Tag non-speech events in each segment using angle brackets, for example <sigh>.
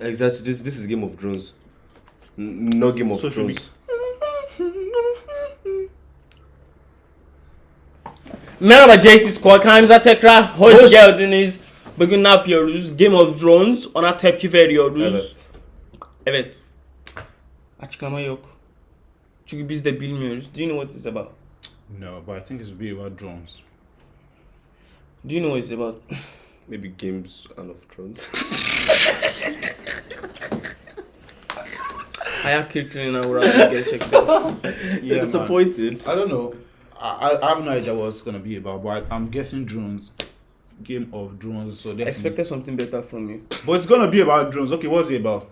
Exactly. This this is Game of Thrones. No Game of So should we- Thrones. Merhaba JT Squad kanalımıza tekrar hoş, Hoş. geldiniz. Bugün ne yapıyoruz? Game of Thrones ona tepki veriyoruz. Evet. Evet. Açıklama yok. Çünkü biz de bilmiyoruz. Do you know what it's about? No, but I think it's be about drones. Do you know what it's about? <laughs> Maybe Games and of Thrones. Hayal kırıklığına uğradım gerçekten. Yeah, man. disappointed. I don't know. I, I I have no idea what it's gonna be about, but I, I'm guessing drones. Game of drones. So I expected something better from you. But it's gonna be about drones. Okay, what's it about?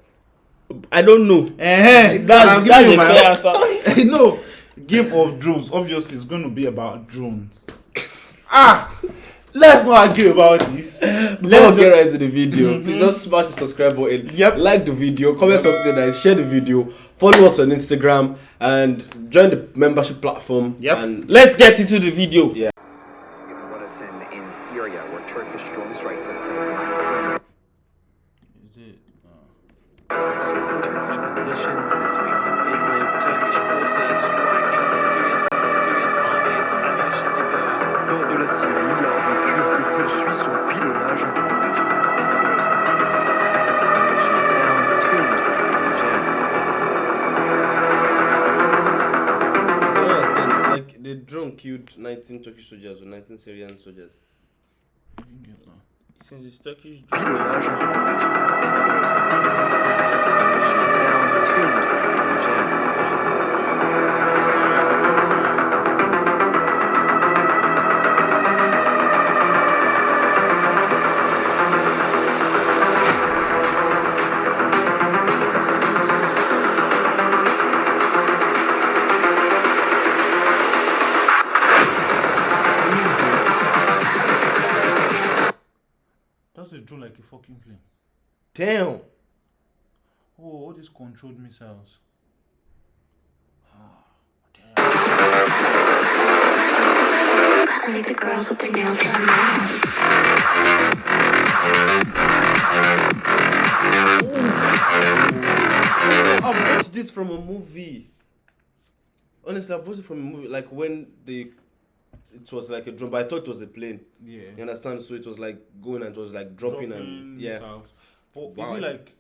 I don't know. Eh, That's, that's a fair answer. <laughs> no, Game of Drones. Obviously, it's going to be about drones. <laughs> Ah, let's not argue about this. <laughs> Let's Let's get right into the video. Mm-hmm. Please just smash the subscribe button. Yep. Like the video, comment something nice, share the video, follow us on Instagram, and join the membership platform. Yep. And Let's get into the video. Yeah. With the bulletin in Syria, where Turkish drone strikes have killed 19 Is it? surging Turkish positions this week killed 19 Turkish soldiers or 19 Syrian soldiers. Since it's Turkish Damn. Oh, all these controlled missiles. Ah, I think the girls with their nails done now. I've watched this from a movie. Honestly, I've watched it from a movie. Like when the it was like a drone, but I thought it was a plane. Yeah. You understand? So it was like going and it was like dropping, and yeah. missiles. But Wow. is it like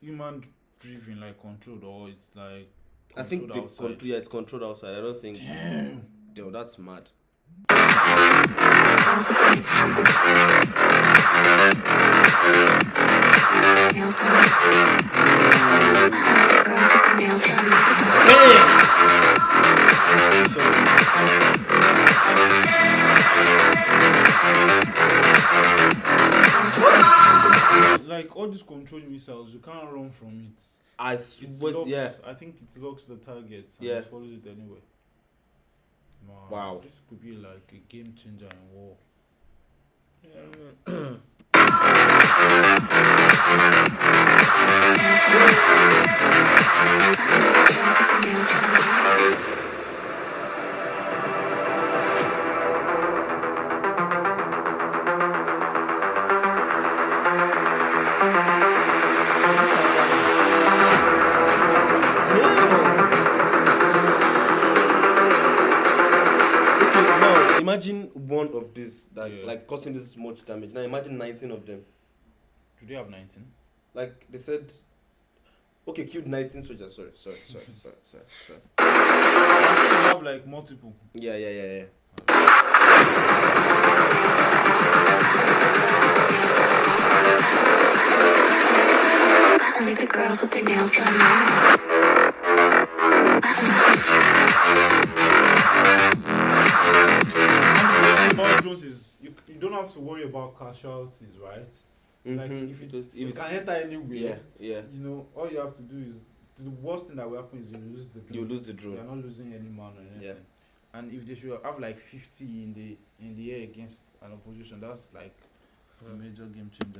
human driven, like controlled, or it's like I think the outside? control, yeah, it's controlled outside. I don't think. Damn, that's mad. You from it. I It swear, locks, yeah. I think it locks the target and Yeah. it follows it anyway. Man, Wow. This could be like a game changer in war. <coughs> Girls of these that Yeah. like causing this much damage. Now imagine 19 of them. Do they have 19? Like they said, okay, killed 19 soldiers. Sorry, sorry, sorry, <laughs> sorry, sorry, sorry. They have like multiple. Yeah, yeah, yeah, yeah. I think the girls with their nails done casualties, right? Like Mhm. if It it, was- if it can enter anywhere, Yeah, yeah. you know, all you have to do is the worst thing that will happen is you lose the drone. You lose the You're not losing any man or anything. Yeah. And if they should have like 50 in the in the air against an opposition, that's like a major game changer.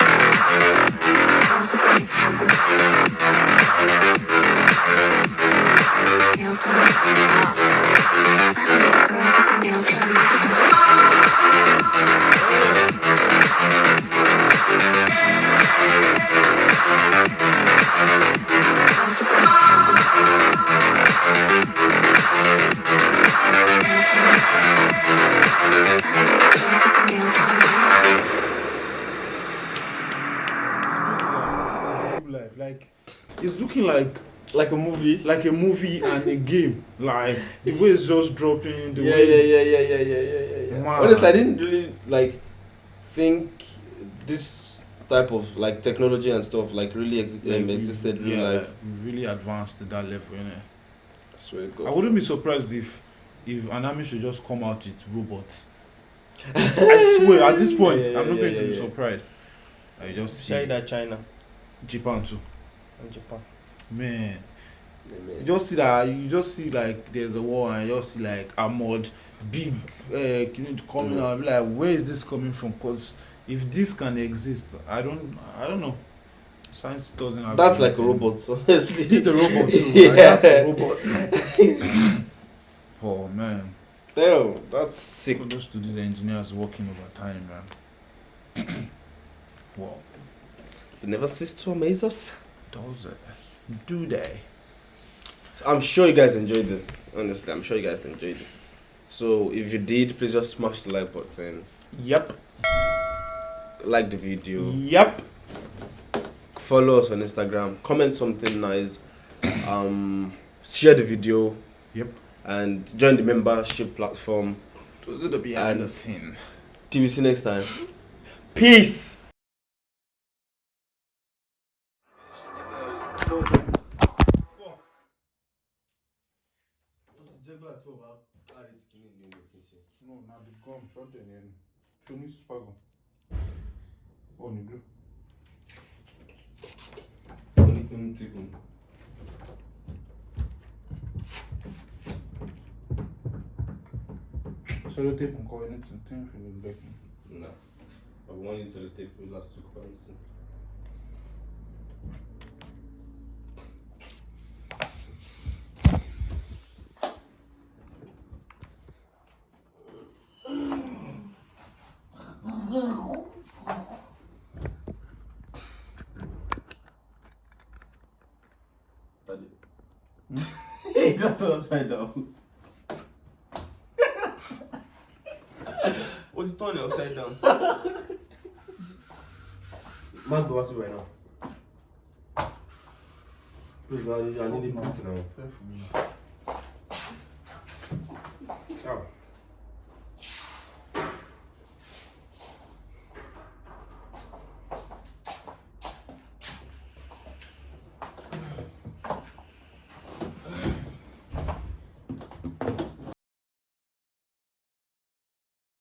Looking like Like a movie. like a movie and a game. Like the way it's just dropping, the Yeah, way yeah, yeah, yeah, yeah, yeah, yeah, yeah, yeah. Man. Honestly, I didn't really like think this type of like technology and stuff like really ex- like, um, we- existed in real yeah, life. we really advanced to that level, innit? I swear to I wouldn't be surprised if if an army should just come out with robots. <laughs> I swear, at this point, Yeah, yeah, I'm not yeah, going to yeah, be yeah. surprised. I just see China, China, Japan too. and Japan. Man, you just see that. You just see like there's a war, and you just see like armored, big, uh, coming Mhm. out. Like, where is this coming from? Cause if this can exist, I don't, I don't know. Science doesn't have. That's like a robot, honestly. This is a robot too. <laughs> yeah. That's a robot. <coughs> oh man. Damn, that's sick. Kudos to these engineers working overtime, man. <coughs> wow. You never cease to amaze us. Does it? Do they? I'm sure you guys enjoyed this. Honestly, I'm sure you guys enjoyed it. So if you did, please just smash the like button, Yep. like the video, Yep. follow us on Instagram, comment something nice, <coughs> um, share the video, Yep. and join the membership platform. Those are the behind the scene. Till we see next time. Peace. Fuck. What's the jaguar to about? How did you kill me? No, now they come, shot and then. Show me spago. Oh, negro. Only empty one. Sellotape and coordinates and things from the back. No. I wanted sellotape last week, for instance. Two points. Hey, that's upside down. What's it turn it upside down? Man, do what's right now. Please, I need, I need a beat now. Fair for me. Ciao.